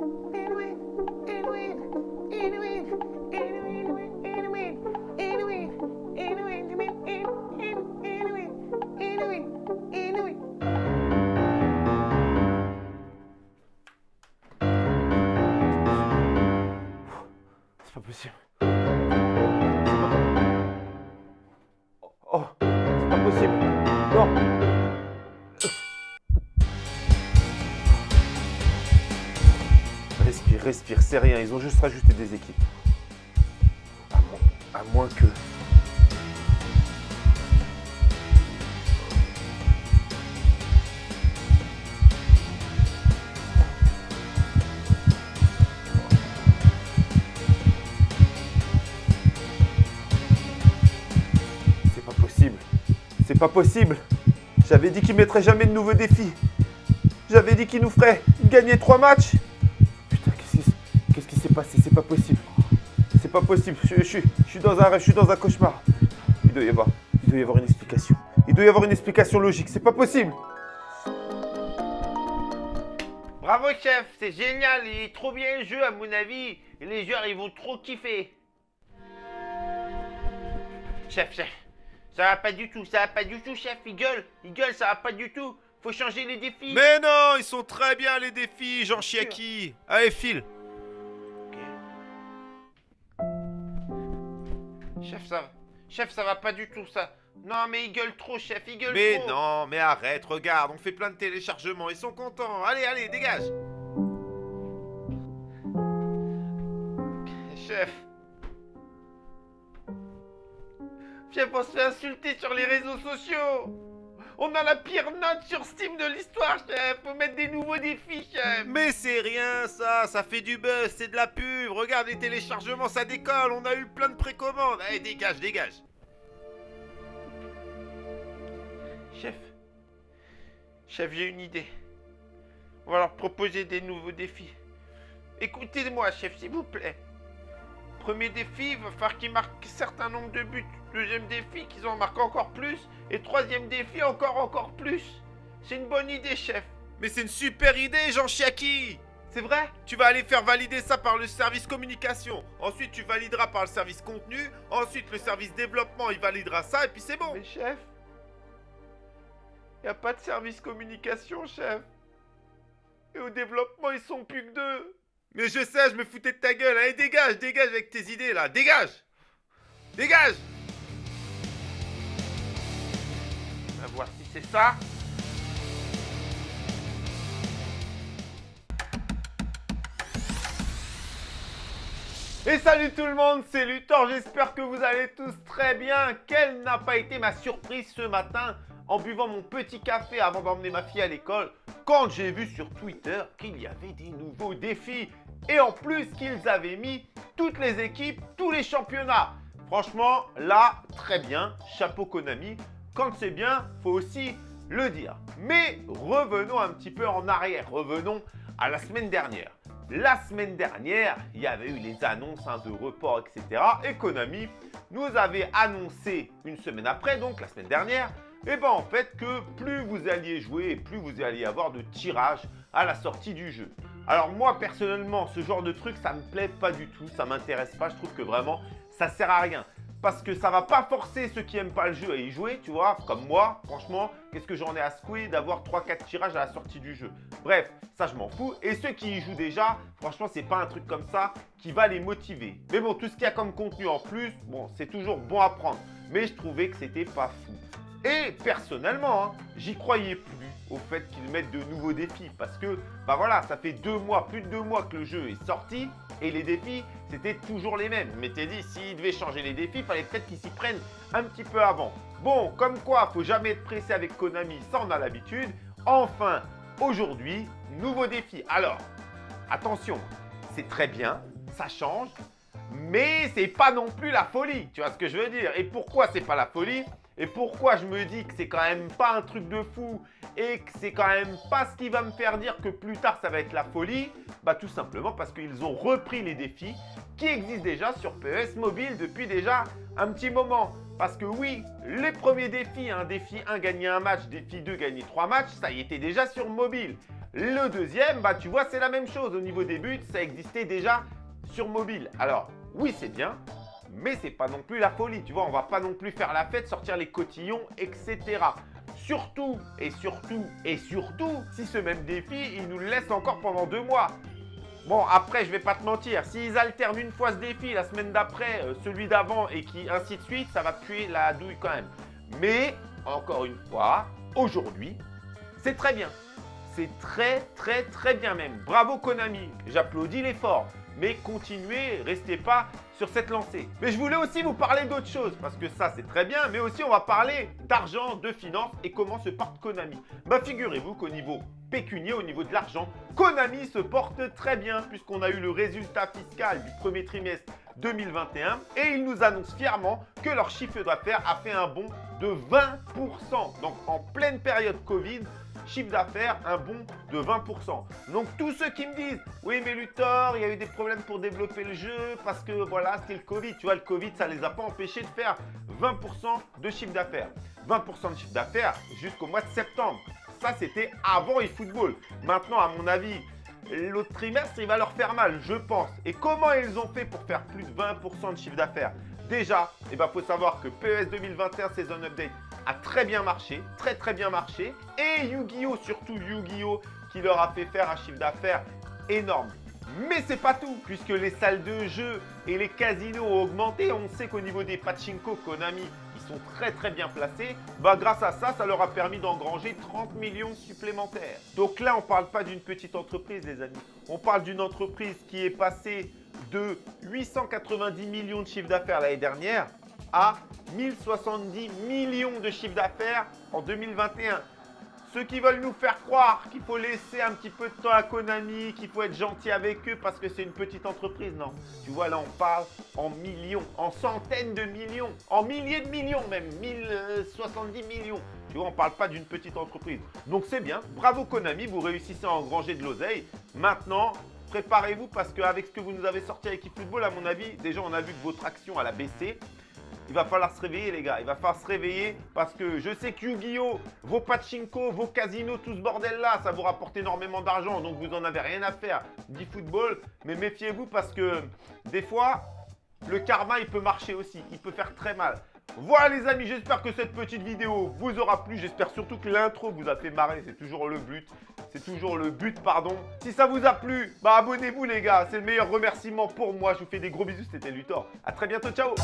C'est pas possible. Oh, c'est pas possible. Respire, respire, c'est rien. Ils ont juste rajouté des équipes. À moins, que. C'est pas possible. C'est pas possible. J'avais dit qu'il mettrait jamais de nouveaux défis. J'avais dit qu'il nous ferait gagner trois matchs. S'est passé C'est pas possible. C'est pas possible. Je, je suis- je suis dans un rêve, je suis dans un cauchemar. Il doit y avoir, il doit y avoir une explication. Il doit y avoir une explication logique. C'est pas possible. Bravo chef, c'est génial, il est trop bien le jeu à mon avis. Et les joueurs ils vont trop kiffer. Chef, chef, ça va pas du tout, ça va pas du tout chef, il gueule, il gueule, ça va pas du tout. Faut changer les défis. Mais non, ils sont très bien les défis, Jean Chiaki. Allez, file. Chef, ça va. Chef, ça va pas du tout ça. Non mais il gueule trop chef, il gueule Mais trop. non, mais arrête, regarde, on fait plein de téléchargements, ils sont contents. Allez, allez, dégage. Chef. Chef, on se fait insulter sur les réseaux sociaux. On a la pire note sur Steam de l'histoire, chef. Faut mettre des nouveaux défis, chef. Mais c'est rien ça, ça fait du buzz, c'est de la pub. Regarde les téléchargements, ça décolle, on a eu plein de précommandes. Allez, dégage, dégage. Chef. Chef, j'ai une idée. On va leur proposer des nouveaux défis. Écoutez-moi, chef, s'il vous plaît. Premier défi, il va falloir qu'ils marquent un certain nombre de buts. Deuxième défi, qu'ils en marquent encore plus. Et troisième défi, encore, encore plus. C'est une bonne idée, chef. Mais c'est une super idée, Jean Chiaki. C'est vrai? Tu vas aller faire valider ça par le service communication. Ensuite, tu valideras par le service contenu. Ensuite, le service développement, il validera ça et puis c'est bon. Mais chef, y a pas de service communication, chef. Et au développement, ils sont plus que deux. Mais je sais, je me foutais de ta gueule. Allez, dégage, dégage avec tes idées là. Dégage Dégage On va voir si c'est ça. Et salut tout le monde, c'est Luthor, j'espère que vous allez tous très bien. Quelle n'a pas été ma surprise ce matin en buvant mon petit café avant d'emmener ma fille à l'école quand j'ai vu sur Twitter qu'il y avait des nouveaux défis et en plus qu'ils avaient mis toutes les équipes, tous les championnats. Franchement, là, très bien, chapeau Konami. Quand c'est bien, faut aussi le dire. Mais revenons un petit peu en arrière, revenons à la semaine dernière. La semaine dernière, il y avait eu les annonces hein, de report, etc. Et Konami nous avait annoncé une semaine après, donc la semaine dernière, et ben en fait que plus vous alliez jouer, plus vous alliez avoir de tirage à la sortie du jeu. Alors moi personnellement, ce genre de truc, ça me plaît pas du tout, ça m'intéresse pas. Je trouve que vraiment, ça sert à rien parce que ça va pas forcer ceux qui aiment pas le jeu à y jouer, tu vois, comme moi, franchement, qu'est-ce que j'en ai à secouer d'avoir 3-4 tirages à la sortie du jeu? Bref, ça je m'en fous. Et ceux qui y jouent déjà, franchement, c'est pas un truc comme ça qui va les motiver. Mais bon, tout ce qu'il y a comme contenu en plus, c'est toujours bon à prendre. Mais je trouvais que c'était pas fou. Et personnellement, hein, j'y croyais plus au fait qu'ils mettent de nouveaux défis parce que, bah voilà, ça fait deux mois, plus de deux mois que le jeu est sorti et les défis, c'était toujours les mêmes. Je m'étais dit, s'ils devaient changer les défis, il fallait peut-être qu'ils s'y prennent un petit peu avant. Bon, comme quoi, faut jamais être pressé avec Konami, ça on a l'habitude. Enfin, aujourd'hui, nouveau défi. Alors, attention, c'est très bien, ça change, mais c'est pas non plus la folie, tu vois ce que je veux dire? Et pourquoi c'est pas la folie? Et pourquoi je me dis que c'est quand même pas un truc de fou et que c'est quand même pas ce qui va me faire dire que plus tard ça va être la folie? Bah tout simplement parce qu'ils ont repris les défis qui existent déjà sur PES Mobile depuis déjà un petit moment. Parce que oui, les premiers défis, un défi 1 gagner un match, défi 2 gagner 3 matchs, ça y était déjà sur mobile. Le deuxième, bah tu vois, c'est la même chose. Au niveau des buts, ça existait déjà sur mobile. Alors, oui, c'est bien, mais c'est pas non plus la folie. Tu vois, on va pas non plus faire la fête, sortir les cotillons, etc. Surtout, et surtout, et surtout, si ce même défi, il nous le laisse encore pendant deux mois. Bon, après, je vais pas te mentir, s'ils alternent une fois ce défi, la semaine d'après, euh, celui d'avant, et qui ainsi de suite, ça va puer la douille quand même. Mais, encore une fois, aujourd'hui, c'est très bien. C'est très, très, très bien même. Bravo Konami, j'applaudis l'effort. Mais continuez, restez pas sur cette lancée. Mais je voulais aussi vous parler d'autre chose, parce que ça c'est très bien, mais aussi on va parler d'argent, de finances et comment se porte Konami. Bah figurez-vous qu'au niveau pécunier, au niveau de l'argent, Konami se porte très bien puisqu'on a eu le résultat fiscal du premier trimestre 2021 et ils nous annoncent fièrement que leur chiffre d'affaires a fait un bond de 20%. Donc en pleine période Covid, chiffre d'affaires, un bond de 20%. Donc tous ceux qui me disent, oui mais Luthor, il y a eu des problèmes pour développer le jeu parce que voilà, c'était le Covid. Tu vois, le Covid, ça les a pas empêchés de faire 20% de chiffre d'affaires. 20% de chiffre d'affaires jusqu'au mois de septembre. Ça, c'était avant eFootball. Maintenant, à mon avis, l'autre trimestre, il va leur faire mal, je pense. Et comment ils ont fait pour faire plus de 20% de chiffre d'affaires? Déjà, il eh faut savoir que PES 2021 Season Update a très bien marché, très très bien marché. Et Yu-Gi-Oh! surtout Yu-Gi-Oh! qui leur a fait faire un chiffre d'affaires énorme. Mais c'est pas tout, puisque les salles de jeu et les casinos ont augmenté. On sait qu'au niveau des pachinko, Konami, ils sont très très bien placés. Bah grâce à ça, ça leur a permis d'engranger 30 millions supplémentaires. Donc là, on parle pas d'une petite entreprise, les amis. On parle d'une entreprise qui est passée de 890 millions de chiffre d'affaires l'année dernière à 1070 millions de chiffre d'affaires en 2021. Ceux qui veulent nous faire croire qu'il faut laisser un petit peu de temps à Konami, qu'il faut être gentil avec eux parce que c'est une petite entreprise, non. Tu vois, là, on parle en millions, en centaines de millions, en milliers de millions même, 1070 millions. Tu vois, on ne parle pas d'une petite entreprise. Donc c'est bien, bravo Konami, vous réussissez à engranger de l'oseille. Maintenant, préparez-vous parce qu'avec ce que vous nous avez sorti avec eFootball, à mon avis, déjà on a vu que votre action a baissé il va falloir se réveiller les gars. Il va falloir se réveiller parce que je sais que Yu-Gi-Oh, vos pachinko, vos casinos, tout ce bordel là, ça vous rapporte énormément d'argent. Donc vous en avez rien à faire du football. Mais méfiez-vous parce que des fois, le karma il peut marcher aussi. Il peut faire très mal. Voilà les amis, j'espère que cette petite vidéo vous aura plu. J'espère surtout que l'intro vous a fait marrer. C'est toujours le but. C'est toujours le but, pardon. Si ça vous a plu, bah abonnez-vous les gars. C'est le meilleur remerciement pour moi. Je vous fais des gros bisous. C'était Luthor. A très bientôt. Ciao